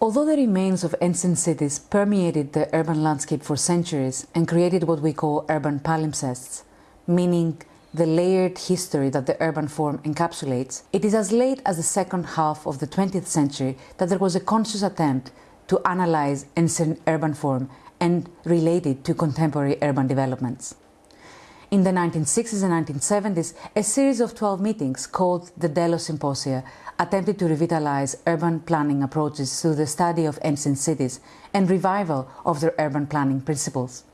Although the remains of ancient cities permeated the urban landscape for centuries and created what we call urban palimpsests, meaning the layered history that the urban form encapsulates, it is as late as the second half of the 20th century that there was a conscious attempt to analyze ancient urban form and relate it to contemporary urban developments. In the 1960s and 1970s, a series of 12 meetings called the Delos Symposia attempted to revitalize urban planning approaches through the study of ancient cities and revival of their urban planning principles.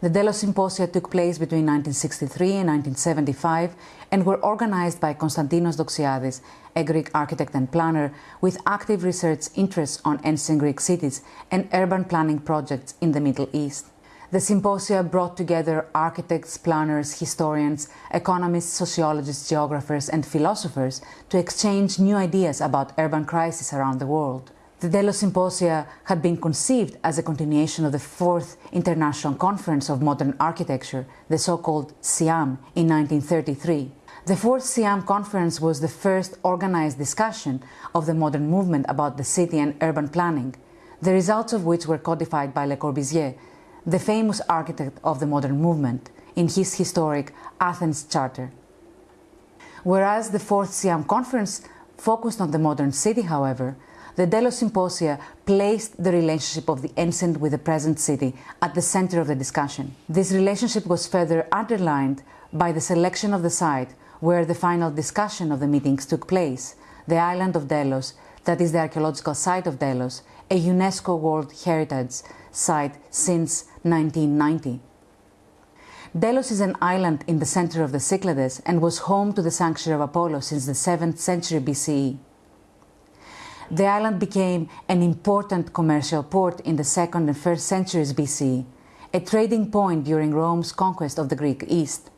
The Delos Symposia took place between 1963 and 1975 and were organized by Konstantinos Doxiadis, a Greek architect and planner with active research interests on ancient Greek cities and urban planning projects in the Middle East. The symposia brought together architects, planners, historians, economists, sociologists, geographers and philosophers to exchange new ideas about urban crises around the world. The Delos Symposia had been conceived as a continuation of the Fourth International Conference of Modern Architecture, the so-called CIAM, in 1933. The Fourth CIAM Conference was the first organized discussion of the modern movement about the city and urban planning, the results of which were codified by Le Corbusier, the famous architect of the modern movement, in his historic Athens Charter. Whereas the Fourth CIAM Conference focused on the modern city, however, the Delos Symposia placed the relationship of the ancient with the present city at the center of the discussion. This relationship was further underlined by the selection of the site where the final discussion of the meetings took place, the island of Delos, that is the archaeological site of Delos, a UNESCO World Heritage site since 1990. Delos is an island in the center of the Cyclades and was home to the sanctuary of Apollo since the 7th century BCE. The island became an important commercial port in the 2nd and 1st centuries BCE, a trading point during Rome's conquest of the Greek East.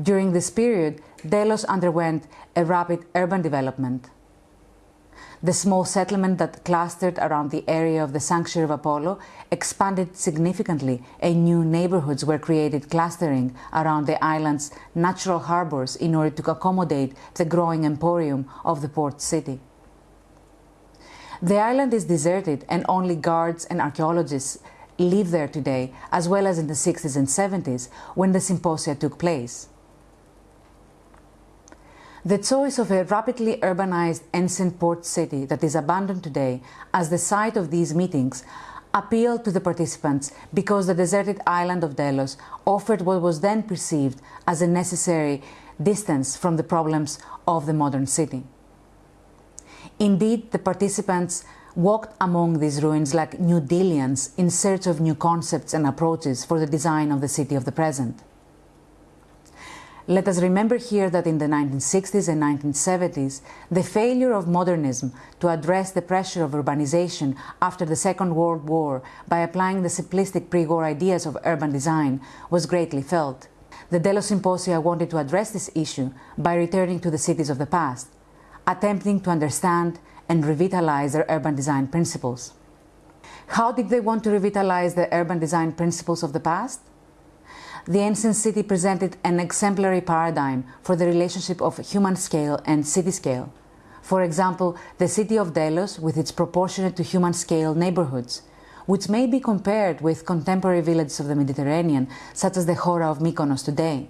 During this period, Delos underwent a rapid urban development. The small settlement that clustered around the area of the sanctuary of Apollo expanded significantly and new neighborhoods were created clustering around the island's natural harbors in order to accommodate the growing emporium of the port city. The island is deserted and only guards and archaeologists live there today, as well as in the 60s and 70s when the symposia took place. The choice of a rapidly urbanized ancient port city that is abandoned today as the site of these meetings appealed to the participants because the deserted island of Delos offered what was then perceived as a necessary distance from the problems of the modern city. Indeed, the participants walked among these ruins like New Dealians in search of new concepts and approaches for the design of the city of the present. Let us remember here that in the 1960s and 1970s, the failure of modernism to address the pressure of urbanization after the Second World War by applying the simplistic pre-war ideas of urban design was greatly felt. The Delos Symposia wanted to address this issue by returning to the cities of the past, attempting to understand and revitalize their urban design principles. How did they want to revitalize the urban design principles of the past? The ancient city presented an exemplary paradigm for the relationship of human scale and city scale. For example, the city of Delos with its proportionate to human scale neighborhoods, which may be compared with contemporary villages of the Mediterranean, such as the Hora of Mykonos today.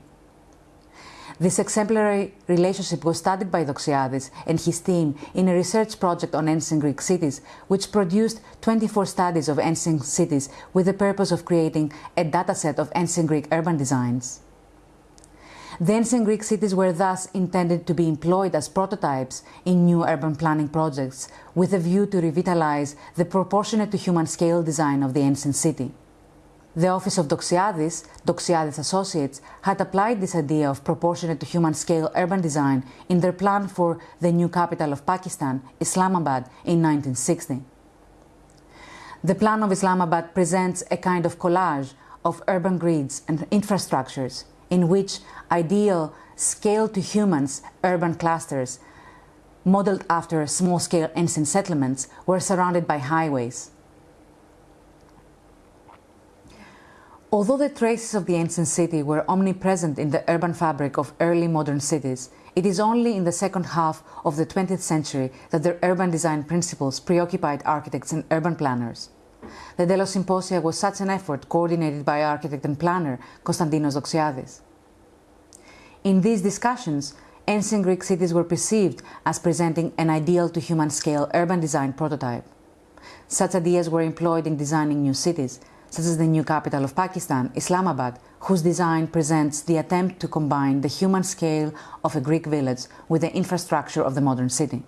This exemplary relationship was studied by Doxiadis and his team in a research project on ancient Greek cities, which produced 24 studies of ancient cities with the purpose of creating a dataset of ancient Greek urban designs. The ancient Greek cities were thus intended to be employed as prototypes in new urban planning projects with a view to revitalize the proportionate to human scale design of the ancient city. The office of Doxiadis, Doxiadis Associates, had applied this idea of proportionate to human scale urban design in their plan for the new capital of Pakistan, Islamabad, in 1960. The plan of Islamabad presents a kind of collage of urban grids and infrastructures in which ideal scale to humans urban clusters, modeled after small scale ancient settlements, were surrounded by highways. Although the traces of the ancient city were omnipresent in the urban fabric of early modern cities, it is only in the second half of the 20th century that their urban design principles preoccupied architects and urban planners. The Delos Symposia was such an effort coordinated by architect and planner Konstantinos Doxiadis. In these discussions, ancient Greek cities were perceived as presenting an ideal to human scale urban design prototype. Such ideas were employed in designing new cities, such as the new capital of Pakistan, Islamabad, whose design presents the attempt to combine the human scale of a Greek village with the infrastructure of the modern city.